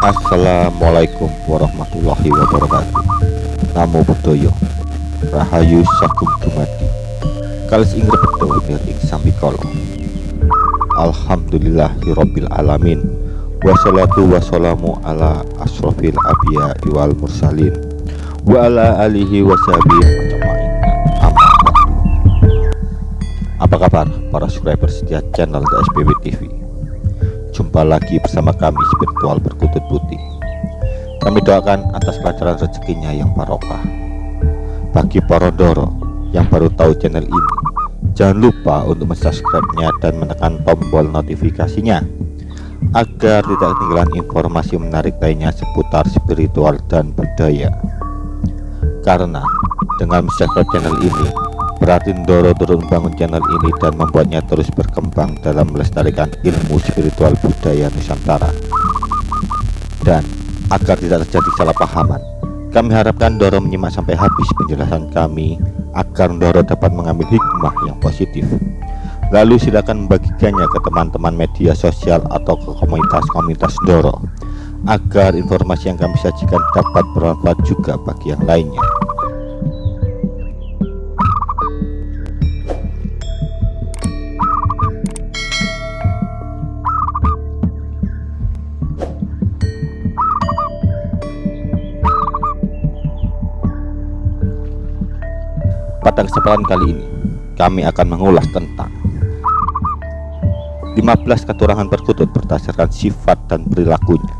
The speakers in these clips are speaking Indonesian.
Assalamualaikum warahmatullahi wabarakatuh. Namo Buddhaya. Rahayu Sagung Dumadi. Kalis ing rebedo ing sambikala. Alhamdulillahirabbil alamin. Wassalatu wassalamu ala asrofil abya wal mursalin. Wa ala alihi washabihi Apa kabar para subscriber setia channel The SPW TV Jumpa lagi bersama kami spiritual berkutut putih. Kami doakan atas kelancaran rezekinya yang barokah. Bagi Porondoro yang baru tahu channel ini Jangan lupa untuk subscribe-nya dan menekan tombol notifikasinya Agar tidak ketinggalan informasi menarik lainnya seputar spiritual dan budaya. Karena dengan subscribe channel ini Berarti Ndoro turun bangun channel ini dan membuatnya terus berkembang dalam melestarikan ilmu spiritual budaya Nusantara. Dan agar tidak terjadi salah pahaman, kami harapkan Ndoro menyimak sampai habis penjelasan kami agar Ndoro dapat mengambil hikmah yang positif. Lalu silakan membagikannya ke teman-teman media sosial atau ke komunitas-komunitas Ndoro agar informasi yang kami sajikan dapat bermanfaat juga bagi yang lainnya. Pada kesempatan kali ini, kami akan mengulas tentang 15 keturangan perkutut berdasarkan sifat dan perilakunya.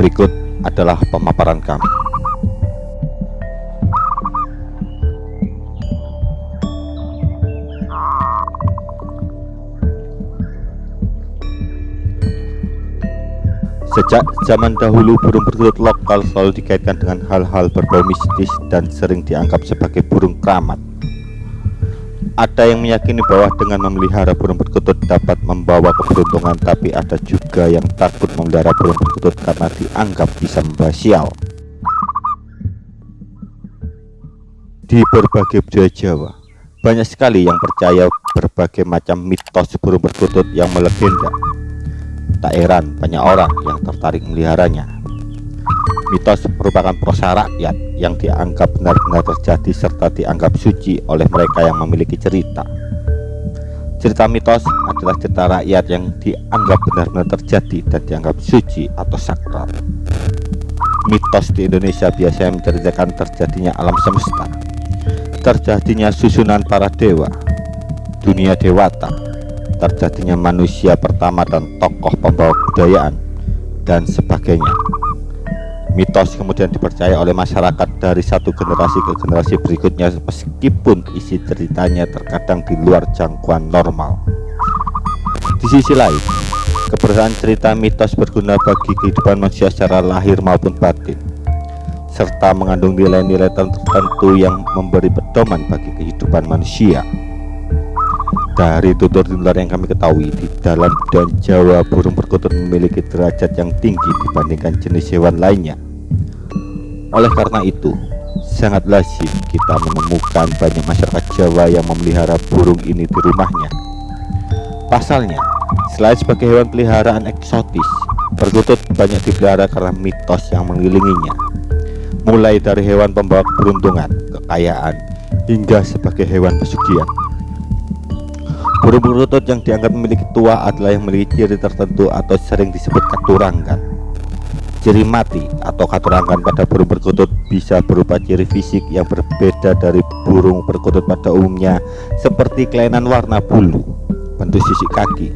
Berikut adalah pemaparan kami. Sejak zaman dahulu burung perkutut lokal selalu dikaitkan dengan hal-hal berbau mistis dan sering dianggap sebagai burung keramat. Ada yang meyakini bahwa dengan memelihara burung perkutut dapat membawa keberuntungan tapi ada juga yang takut memelihara burung perkutut karena dianggap bisa membawa sial. Di berbagai budaya Jawa, banyak sekali yang percaya berbagai macam mitos burung perkutut yang melegenda Tak heran banyak orang yang tertarik meliharanya. Mitos merupakan prosa rakyat yang dianggap benar-benar terjadi serta dianggap suci oleh mereka yang memiliki cerita. Cerita mitos adalah cerita rakyat yang dianggap benar-benar terjadi dan dianggap suci atau sakral. Mitos di Indonesia biasanya menceritakan terjadinya alam semesta, terjadinya susunan para dewa, dunia dewata, terjadinya manusia pertama dan tokoh pembawa kebudayaan dan sebagainya. Mitos kemudian dipercaya oleh masyarakat dari satu generasi ke generasi berikutnya meskipun isi ceritanya terkadang di luar jangkauan normal. Di sisi lain keberadaan cerita mitos berguna bagi kehidupan manusia secara lahir maupun batin serta mengandung nilai-nilai tertentu yang memberi pedoman bagi kehidupan manusia dari tutur-tutur yang kami ketahui di dalam dan Jawa burung perkutut memiliki derajat yang tinggi dibandingkan jenis hewan lainnya. Oleh karena itu sangat lazim kita menemukan banyak masyarakat Jawa yang memelihara burung ini di rumahnya. Pasalnya selain sebagai hewan peliharaan eksotis perkutut banyak dipelihara karena mitos yang mengelilinginya. Mulai dari hewan pembawa keberuntungan kekayaan hingga sebagai hewan pesugihan Burung perkutut yang dianggap memiliki tua adalah yang memiliki ciri tertentu atau sering disebut katurangan. Ciri mati atau katurangan pada burung perkutut bisa berupa ciri fisik yang berbeda dari burung perkutut pada umumnya seperti kelainan warna bulu, bentuk sisik kaki,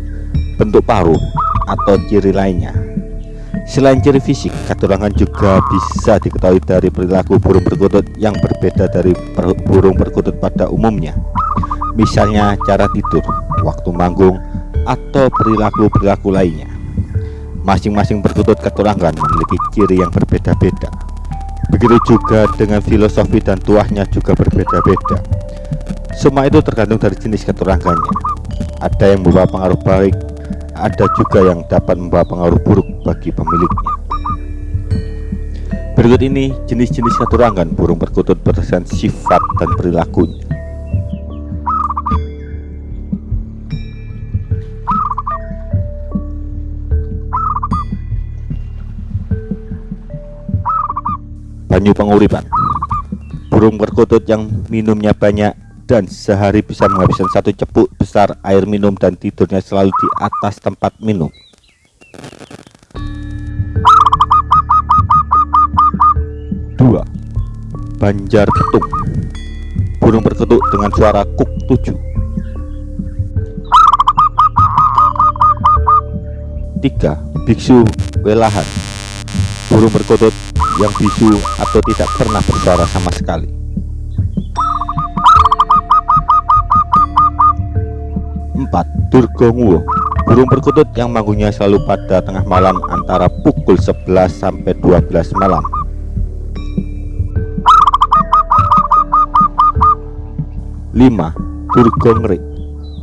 bentuk paruh, atau ciri lainnya. Selain ciri fisik, katurangan juga bisa diketahui dari perilaku burung perkutut yang berbeda dari burung perkutut pada umumnya misalnya cara tidur, waktu manggung, atau perilaku-perilaku lainnya. Masing-masing perkutut keturangan memiliki ciri yang berbeda-beda. Begitu juga dengan filosofi dan tuahnya juga berbeda-beda. Semua itu tergantung dari jenis keturangannya. Ada yang membawa pengaruh baik, ada juga yang dapat membawa pengaruh buruk bagi pemiliknya. Berikut ini jenis-jenis keturangan burung perkutut berdasarkan sifat dan perilakunya. Banyu penguripan burung perkutut yang minumnya banyak dan sehari bisa menghabiskan satu cepuk besar air minum dan tidurnya selalu di atas tempat minum. Dua. Banjar Ketung burung perkutut dengan suara kuk tujuh. Tiga. Biksu Welahan. Burung perkutut yang bisu atau tidak pernah bersuara sama sekali. Empat Durgonguo burung perkutut yang manggungnya selalu pada tengah malam antara pukul 11 sampai 12 malam. 5. Durgongrik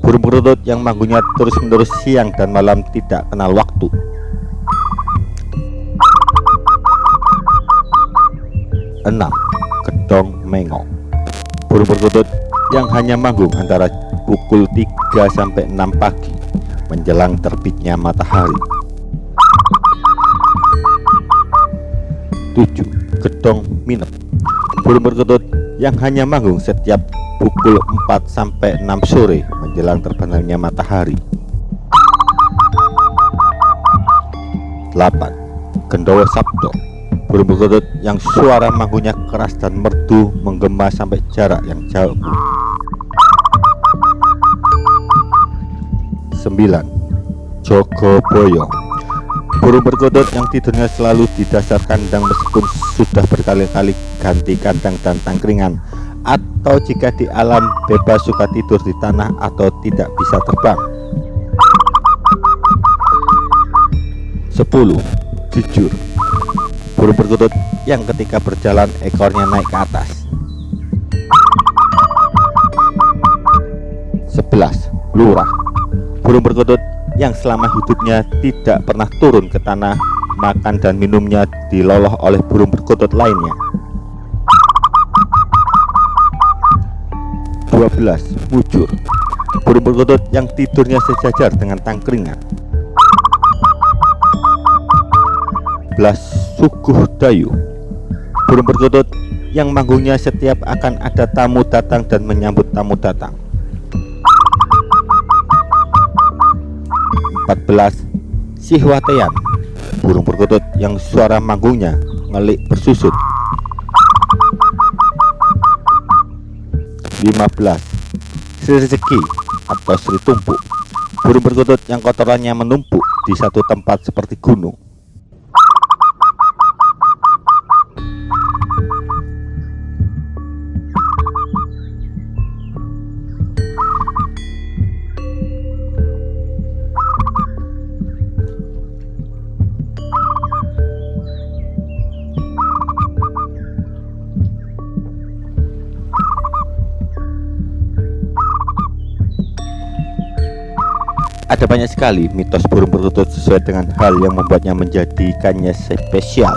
Burung perutut yang manggungnya terus-menerus siang dan malam tidak kenal waktu 6. Gedong Mengok Burung perkutut yang hanya manggung antara pukul 3 sampai 6 pagi menjelang terbitnya matahari 7. Gedong Minep Burung perkutut yang hanya manggung setiap pukul 4 sampai 6 sore menjelang terbenamnya matahari. 8. Gendowo Sabdo burung perkutut yang suara manggungnya keras dan merdu menggema sampai jarak yang jauh. 9. Jogoboyo. Burung perkutut yang tidurnya selalu di dasar kandang meskipun sudah berkali-kali ganti kandang dan tangkringan. Atau jika di alam bebas suka tidur di tanah atau tidak bisa terbang. 10 jujur burung perkutut yang ketika berjalan ekornya naik ke atas. 11 lurah. Burung perkutut yang selama hidupnya tidak pernah turun ke tanah makan dan minumnya diloloh oleh burung perkutut lainnya. 12 mujur. Burung perkutut yang tidurnya sejajar dengan tangkringan. 11 suguh dayu. Burung perkutut yang manggungnya setiap akan ada tamu datang dan menyambut tamu datang. 14 sihwatean burung perkutut yang suara manggungnya ngelik bersusut. 15 Sri rezeki atau Sri tumpuk. Burung perkutut yang kotorannya menumpuk di satu tempat seperti gunung Ada banyak sekali mitos burung perkutut sesuai dengan hal yang membuatnya menjadikannya spesial.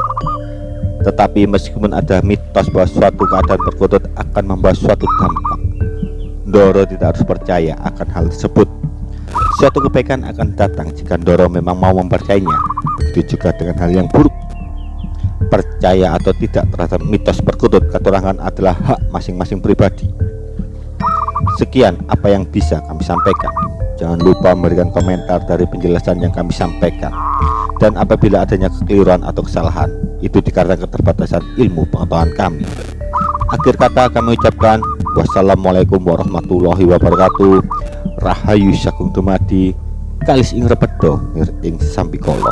Tetapi meskipun ada mitos bahwa suatu keadaan perkutut akan membawa suatu dampak, Doro tidak harus percaya akan hal tersebut. Suatu kebaikan akan datang jika Doro memang mau mempercayainya. Begitu juga dengan hal yang buruk. Percaya atau tidak terhadap mitos perkutut keterangan adalah hak masing-masing pribadi. Sekian apa yang bisa kami sampaikan. Jangan lupa memberikan komentar dari penjelasan yang kami sampaikan. Dan apabila adanya kekeliruan atau kesalahan Itu dikarenakan keterbatasan ilmu pengetahuan kami. Akhir kata kami ucapkan Wassalamualaikum warahmatullahi wabarakatuh. Rahayu Syakung Dumadi Kalis ing repedo ing sampikolo